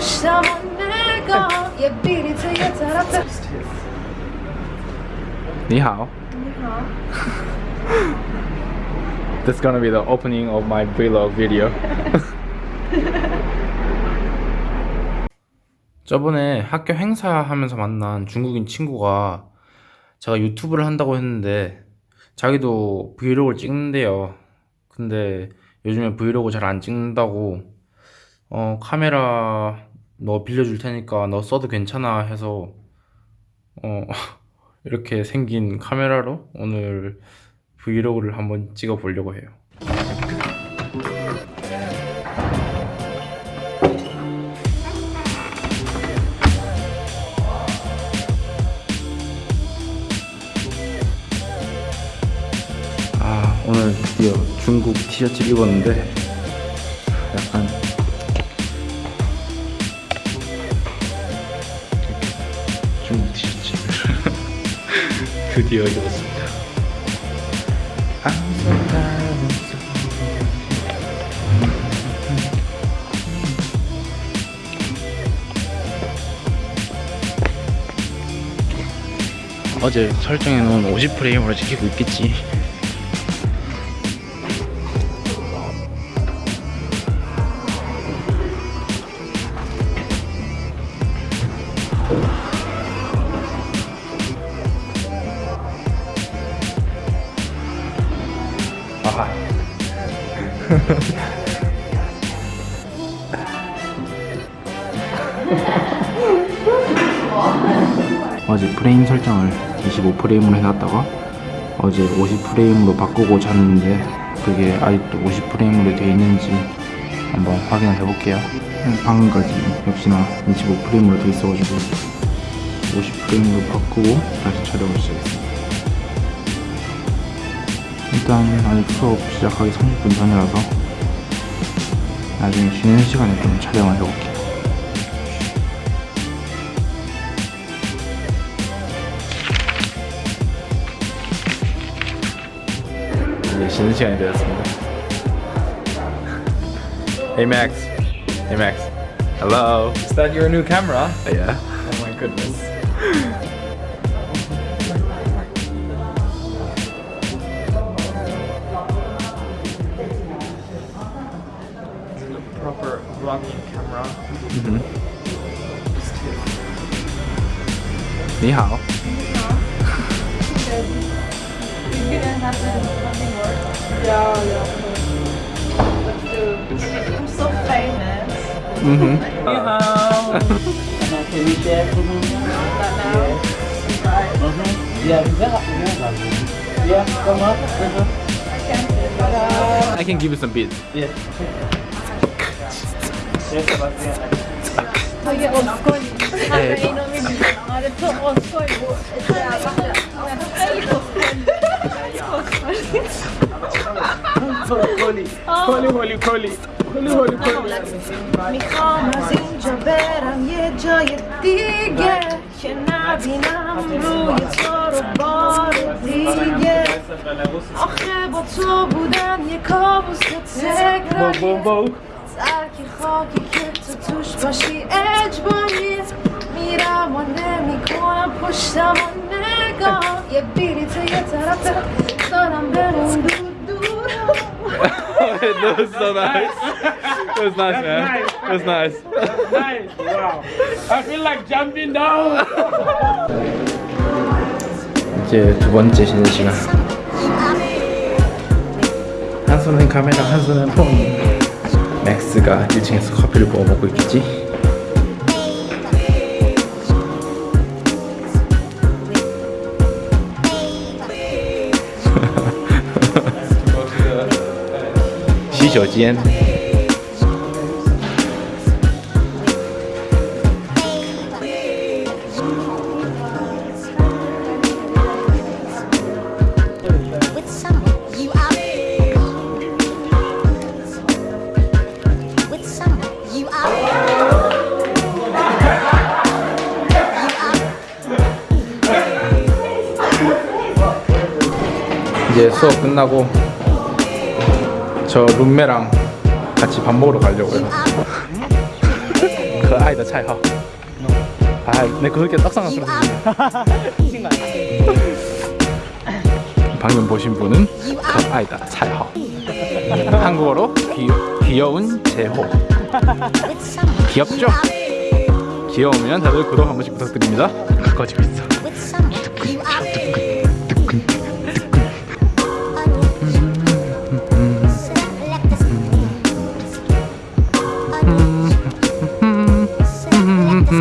boşa manega Ye biri te ye tarafta 你好 That's gonna be the opening of my vlog video 저번에 학교 행사하면서 만난 중국인 친구가 제가 유튜브를 한다고 했는데 자기도 브이로그를 찍는데요 근데 요즘에 브이로그 잘 안 찍는다고 어, 카메라 너 빌려줄 테니까 너 써도 괜찮아 해서 어 이렇게 생긴 카메라로 오늘 브이로그를 한번 찍어 보려고 해요. 아 오늘 드디어 중국 티셔츠를 입었는데 드디어 so 어제 설정해 놓은 50프레임으로 찍히고 있겠지 아하 어제 프레임 설정을 25프레임으로 해놨다가 어제 50프레임으로 바꾸고 잤는데 그게 아직도 50프레임으로 되어 있는지 한번 확인을 해볼게요. 방금까지 역시나 25프레임으로 되어 있어가지고 50프레임으로 바꾸고 다시 촬영을 시작했습니다 일단 아직 수업 시작하기 30분 전이라서 나중에 쉬는 시간에 좀 촬영을 해볼게요 이제 쉬는 시간이 되었습니다. Hey Max. Hey Max. Hello. Is that your new camera? Yeah. Oh my goodness. vlogging camera. Mm -hmm. Have to something. Yeah, yeah. Let's do. I'm so famous. Mm -hmm. Can yeah, come up. I can give you some beats. Yeah. می‌خوام از اینجا برم یه جای دیگه که نبینم روی تو رو بار دیگه آخه با تو بودم یه کابوس تکراری 딱히 허기 깊은 두시마시 애주머니 미라원에 미코나 포시다만 내가 예비리트에 따라따라 떠난 배는 두두라 That was so nice. That was nice, man. That was nice. That was nice. Wow. I feel like jumping down. 이제 두 번째 쉬는 시간. 한 손은 카메라, 한 손은 폰. 맥스가 1층에서 커피를 구워 먹고 있겠지? 시저지엔 이제 수업 끝나고 저 룸메랑 같이 밥 먹으러 가려고요. 그 아이다 차이하 아내 네, 그렇게 떡상한 소리 들리네. 방금 보신 분은 그 아이다 차이하 한국어로 귀, 귀여운 제호. 귀엽죠? 귀여우면 다들 구독 한 번씩 부탁드립니다. 가까워지고 있어. 오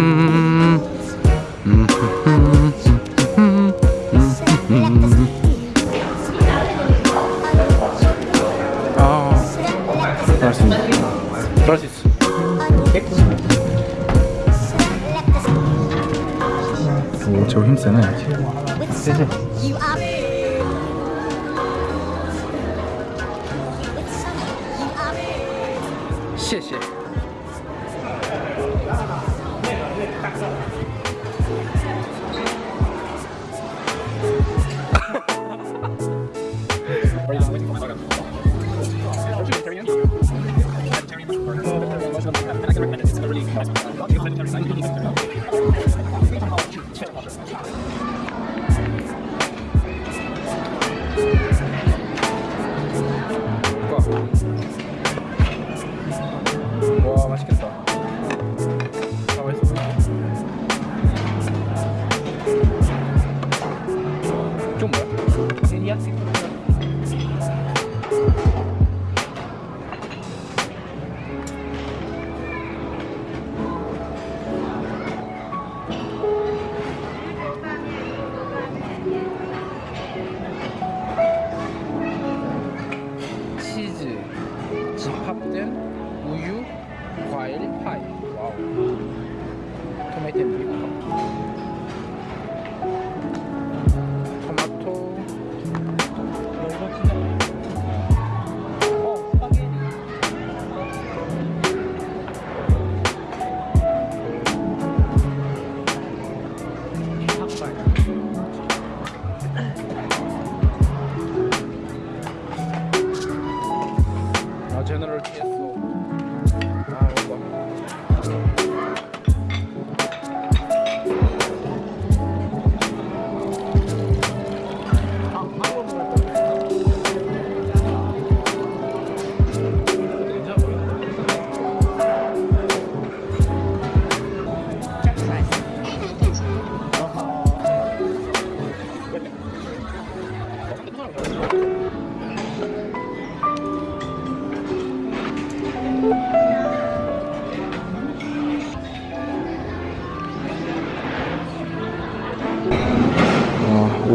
제호 힘세네 With someone. taxi.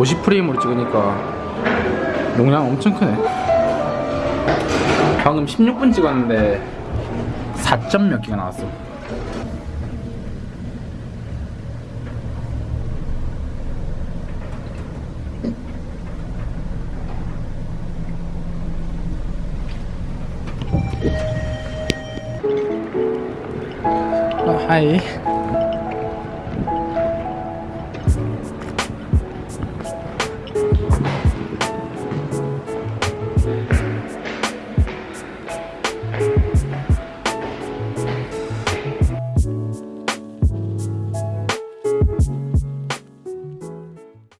50프레임으로 찍으니까 용량 엄청 크네. 방금 16분 찍었는데 4점 몇 개가 나왔어. 어, 하이